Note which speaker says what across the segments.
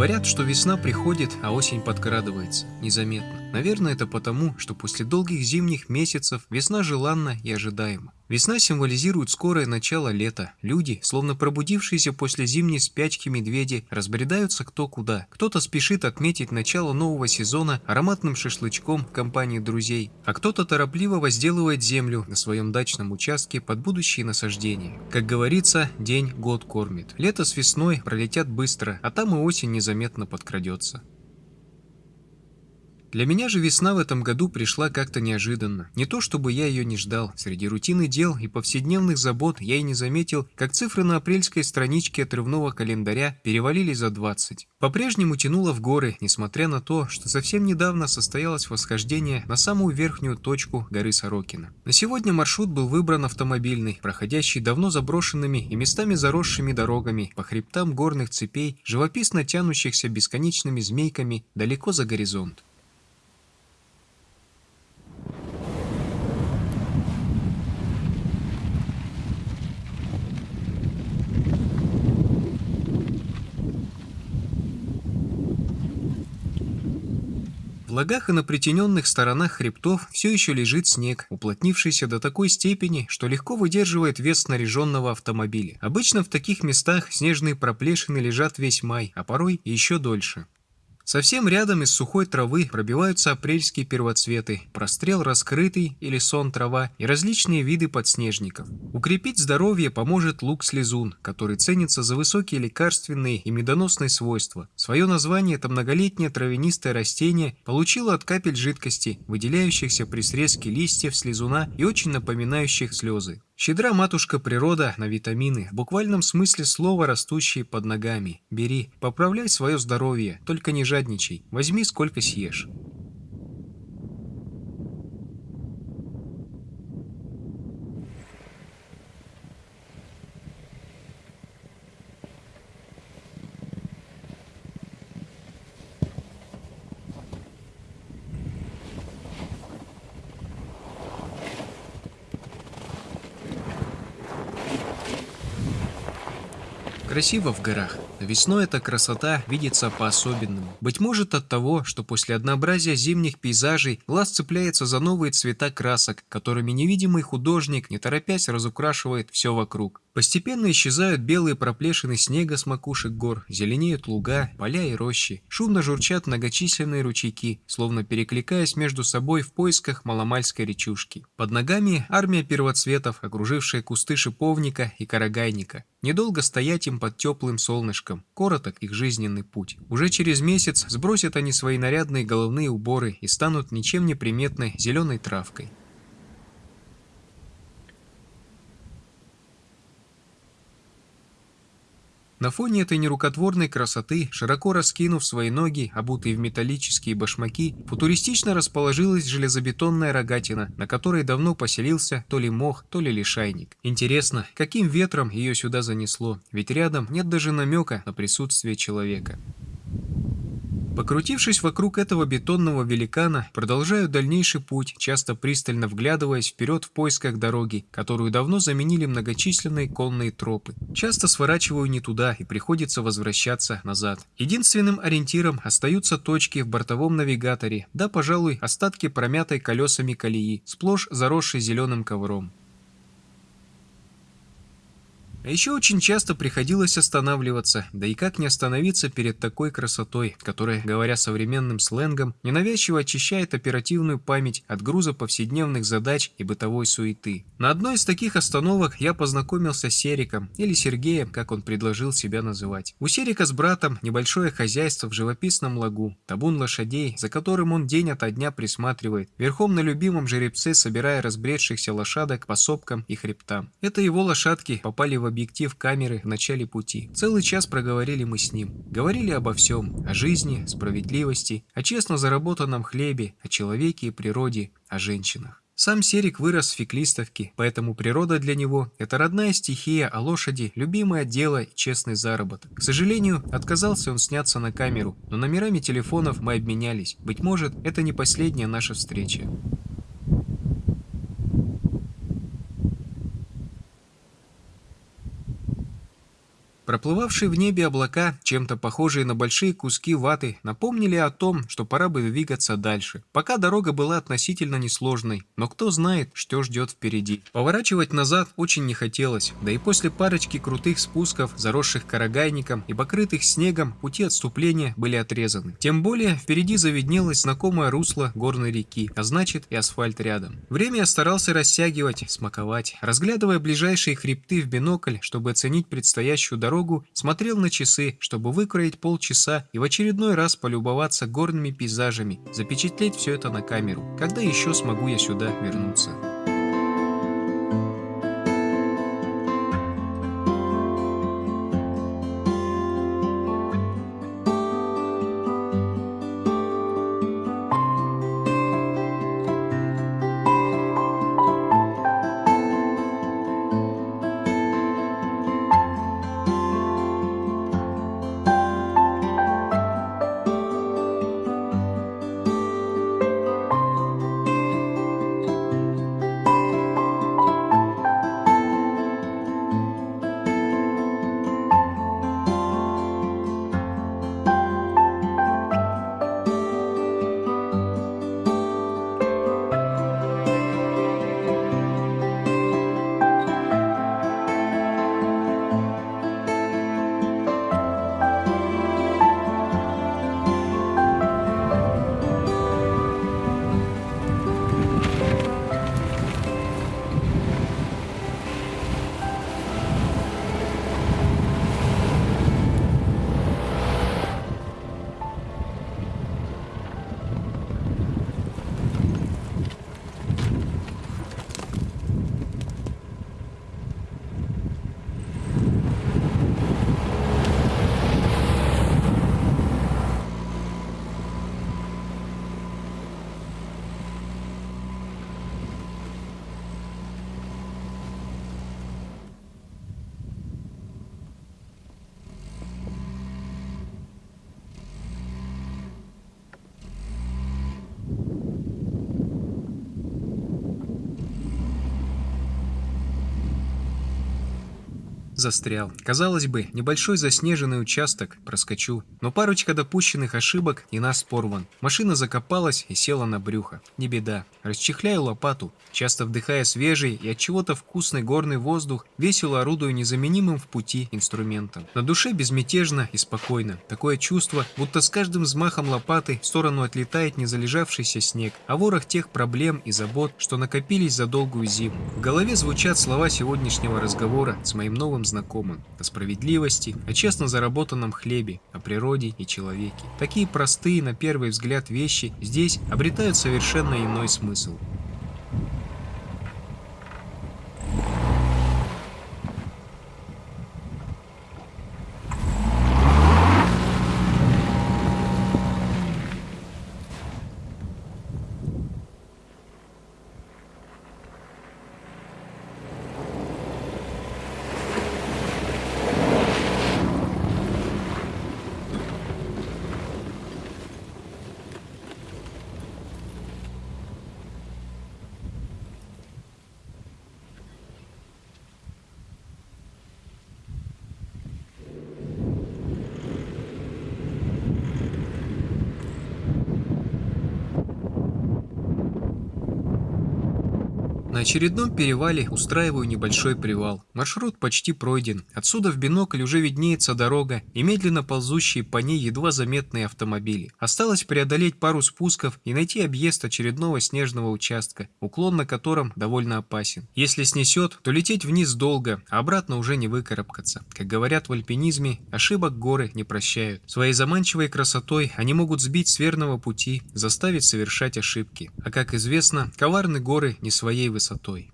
Speaker 1: Говорят, что весна приходит, а осень подкрадывается, незаметно. Наверное, это потому, что после долгих зимних месяцев весна желанна и ожидаема. Весна символизирует скорое начало лета. Люди, словно пробудившиеся после зимней спячки медведи, разбредаются кто куда. Кто-то спешит отметить начало нового сезона ароматным шашлычком в компании друзей, а кто-то торопливо возделывает землю на своем дачном участке под будущие насаждения. Как говорится, день год кормит. Лето с весной пролетят быстро, а там и осень незаметно подкрадется. Для меня же весна в этом году пришла как-то неожиданно. Не то чтобы я ее не ждал. Среди рутины дел и повседневных забот я и не заметил, как цифры на апрельской страничке отрывного календаря перевалили за 20. По-прежнему тянуло в горы, несмотря на то, что совсем недавно состоялось восхождение на самую верхнюю точку горы Сорокина. На сегодня маршрут был выбран автомобильный, проходящий давно заброшенными и местами заросшими дорогами по хребтам горных цепей, живописно тянущихся бесконечными змейками далеко за горизонт. В лагах и на притененных сторонах хребтов все еще лежит снег, уплотнившийся до такой степени, что легко выдерживает вес снаряженного автомобиля. Обычно в таких местах снежные проплешины лежат весь май, а порой еще дольше. Совсем рядом из сухой травы пробиваются апрельские первоцветы, прострел раскрытый или сон трава и различные виды подснежников. Укрепить здоровье поможет лук-слезун, который ценится за высокие лекарственные и медоносные свойства. Свое название это многолетнее травянистое растение получило от капель жидкости, выделяющихся при срезке листьев слезуна и очень напоминающих слезы. Щедра матушка природа на витамины, в буквальном смысле слова растущие под ногами. Бери, поправляй свое здоровье, только не жадничай, возьми сколько съешь. Красиво в горах, весной эта красота видится по-особенному. Быть может от того, что после однообразия зимних пейзажей глаз цепляется за новые цвета красок, которыми невидимый художник, не торопясь, разукрашивает все вокруг. Постепенно исчезают белые проплешины снега с макушек гор, зеленеют луга, поля и рощи. Шумно журчат многочисленные ручейки, словно перекликаясь между собой в поисках маломальской речушки. Под ногами армия первоцветов, окружившая кусты шиповника и карагайника. Недолго стоять им под теплым солнышком, короток их жизненный путь. Уже через месяц сбросят они свои нарядные головные уборы и станут ничем не приметной зеленой травкой. На фоне этой нерукотворной красоты, широко раскинув свои ноги, обутые в металлические башмаки, футуристично расположилась железобетонная рогатина, на которой давно поселился то ли мох, то ли лишайник. Интересно, каким ветром ее сюда занесло, ведь рядом нет даже намека на присутствие человека. Покрутившись вокруг этого бетонного великана, продолжаю дальнейший путь, часто пристально вглядываясь вперед в поисках дороги, которую давно заменили многочисленные конные тропы. Часто сворачиваю не туда и приходится возвращаться назад. Единственным ориентиром остаются точки в бортовом навигаторе, да, пожалуй, остатки промятой колесами колеи, сплошь заросшей зеленым ковром. А еще очень часто приходилось останавливаться, да и как не остановиться перед такой красотой, которая, говоря современным сленгом, ненавязчиво очищает оперативную память от груза повседневных задач и бытовой суеты. На одной из таких остановок я познакомился с Сериком, или Сергеем, как он предложил себя называть. У Серика с братом небольшое хозяйство в живописном лагу, табун лошадей, за которым он день ото дня присматривает, верхом на любимом жеребце собирая разбредшихся лошадок по сопкам и хребтам. Это его лошадки попали в объектив камеры в начале пути. Целый час проговорили мы с ним. Говорили обо всем. О жизни, справедливости, о честно заработанном хлебе, о человеке и природе, о женщинах. Сам Серик вырос в Феклистовке, поэтому природа для него – это родная стихия, а лошади – любимое дело и честный заработок. К сожалению, отказался он сняться на камеру, но номерами телефонов мы обменялись. Быть может, это не последняя наша встреча. Проплывавшие в небе облака, чем-то похожие на большие куски ваты, напомнили о том, что пора бы двигаться дальше. Пока дорога была относительно несложной, но кто знает, что ждет впереди. Поворачивать назад очень не хотелось, да и после парочки крутых спусков, заросших карагайником и покрытых снегом, пути отступления были отрезаны. Тем более, впереди завиднелось знакомое русло горной реки, а значит и асфальт рядом. Время я старался растягивать, смаковать. Разглядывая ближайшие хребты в бинокль, чтобы оценить предстоящую дорогу, смотрел на часы, чтобы выкроить полчаса и в очередной раз полюбоваться горными пейзажами, запечатлеть все это на камеру. Когда еще смогу я сюда вернуться? Застрял. Казалось бы, небольшой заснеженный участок, проскочу. Но парочка допущенных ошибок и нас порван. Машина закопалась и села на брюхо. Не беда. Расчехляю лопату, часто вдыхая свежий и от чего-то вкусный горный воздух, весело орудую незаменимым в пути инструментом. На душе безмятежно и спокойно. Такое чувство, будто с каждым взмахом лопаты в сторону отлетает незалежавшийся снег, а ворох тех проблем и забот, что накопились за долгую зиму. В голове звучат слова сегодняшнего разговора с моим новым знакомым, о справедливости, о честно заработанном хлебе, о природе и человеке. Такие простые на первый взгляд вещи здесь обретают совершенно иной смысл. На очередном перевале устраиваю небольшой привал. Маршрут почти пройден. Отсюда в бинокль уже виднеется дорога и медленно ползущие по ней едва заметные автомобили. Осталось преодолеть пару спусков и найти объезд очередного снежного участка, уклон на котором довольно опасен. Если снесет, то лететь вниз долго, а обратно уже не выкарабкаться. Как говорят в альпинизме, ошибок горы не прощают. Своей заманчивой красотой они могут сбить с верного пути, заставить совершать ошибки. А как известно, коварны горы не своей высоты высотой.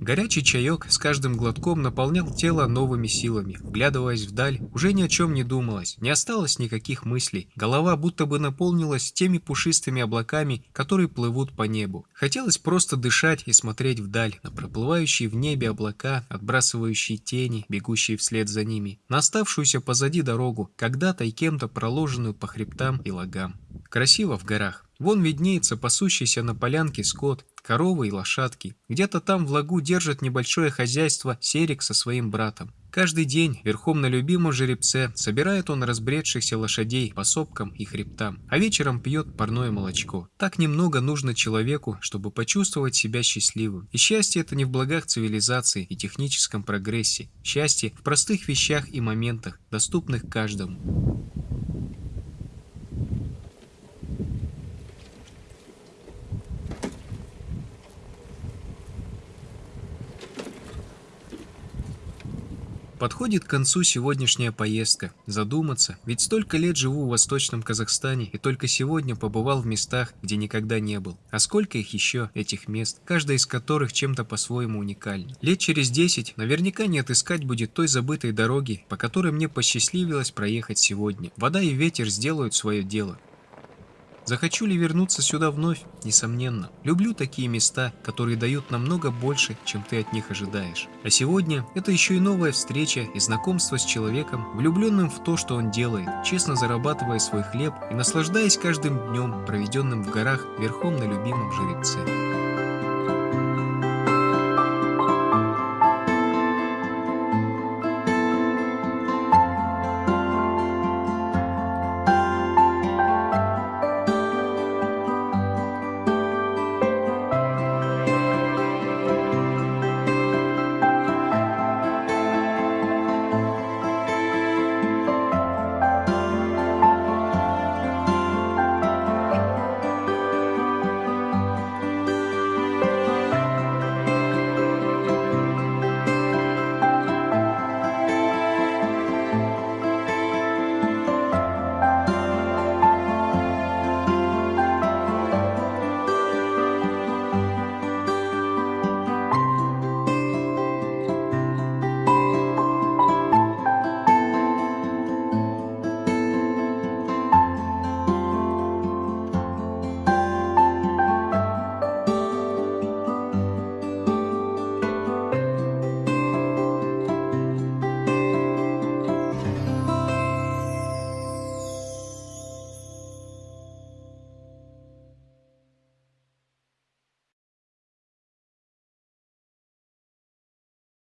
Speaker 1: Горячий чаек с каждым глотком наполнял тело новыми силами. Вглядываясь вдаль, уже ни о чем не думалось, не осталось никаких мыслей. Голова будто бы наполнилась теми пушистыми облаками, которые плывут по небу. Хотелось просто дышать и смотреть вдаль, на проплывающие в небе облака, отбрасывающие тени, бегущие вслед за ними, на оставшуюся позади дорогу, когда-то и кем-то проложенную по хребтам и лагам. Красиво в горах. Вон виднеется пасущийся на полянке скот, коровы и лошадки. Где-то там в лагу держит небольшое хозяйство Серик со своим братом. Каждый день верхом на любимом жеребце собирает он разбредшихся лошадей по сопкам и хребтам, а вечером пьет парное молочко. Так немного нужно человеку, чтобы почувствовать себя счастливым. И счастье это не в благах цивилизации и техническом прогрессе. Счастье в простых вещах и моментах, доступных каждому. Подходит к концу сегодняшняя поездка. Задуматься, ведь столько лет живу в Восточном Казахстане и только сегодня побывал в местах, где никогда не был. А сколько их еще, этих мест, каждая из которых чем-то по-своему уникальна. Лет через десять наверняка не отыскать будет той забытой дороги, по которой мне посчастливилось проехать сегодня. Вода и ветер сделают свое дело. Захочу ли вернуться сюда вновь? Несомненно. Люблю такие места, которые дают намного больше, чем ты от них ожидаешь. А сегодня это еще и новая встреча и знакомство с человеком, влюбленным в то, что он делает, честно зарабатывая свой хлеб и наслаждаясь каждым днем, проведенным в горах верхом на любимом жеребце.